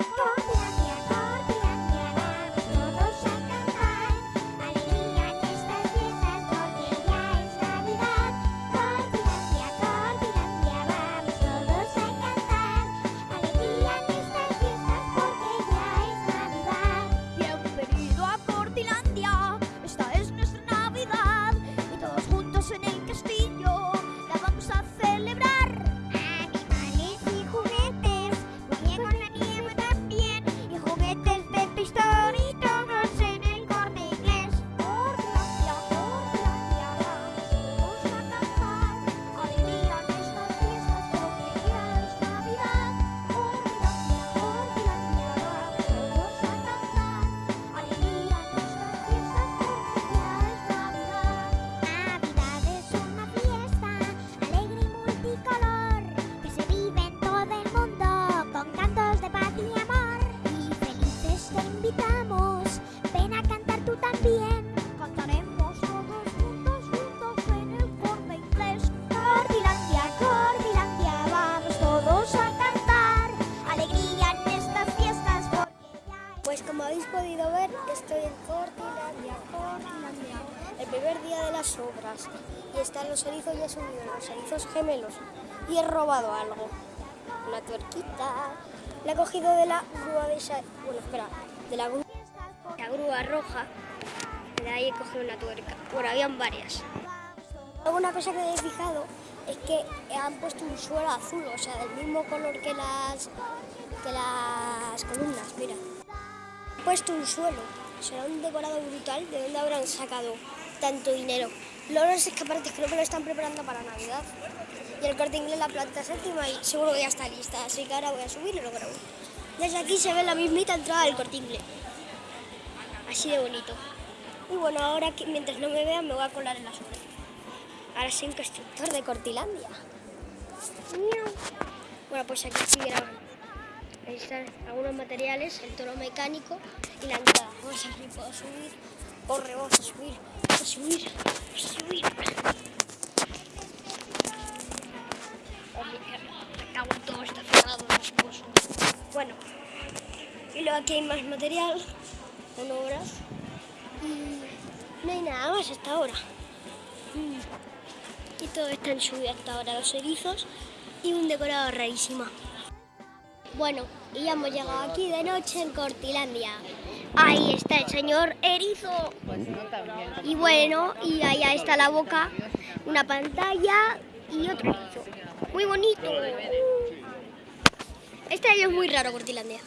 Cortilandia, habéis podido ver, estoy en Cortilandia, Cortilandia, el primer día de las obras. Y están los erizos ya subidos, los erizos gemelos. Y he robado algo. Una tuerquita. La he cogido de la grúa de esa... Bueno, espera. De la grúa, la grúa roja. De ahí he cogido una tuerca. Bueno, habían varias. Luego una cosa que he fijado es que han puesto un suelo azul, o sea, del mismo color que las, que las columnas, mira. Puesto un suelo, será un decorado brutal, ¿de dónde habrán sacado tanto dinero? Los escaparates creo que lo están preparando para Navidad. Y el corte inglés la planta séptima y seguro que ya está lista, así que ahora voy a subir y lo grabo. Desde aquí se ve la mismita entrada del corte inglés. Así de bonito. Y bueno, ahora que mientras no me vean me voy a colar en la sombra. Ahora soy un constructor de Cortilandia. Bueno, pues aquí estoy grabando. Están algunos materiales, el toro mecánico y la entrada. Vamos a ver si puedo subir. Corre, vamos a subir. Vamos a subir. A subir. En todo, está cerrado. no puedo subir. Bueno, y luego aquí hay más material con obras. Y no hay nada más hasta ahora. Y todo está en subida hasta ahora, los erizos y un decorado rarísimo. Bueno, y ya hemos llegado aquí de noche en Cortilandia. Ahí está el señor erizo. Y bueno, y allá está la boca, una pantalla y otro erizo. Muy bonito. Este año es muy raro Cortilandia.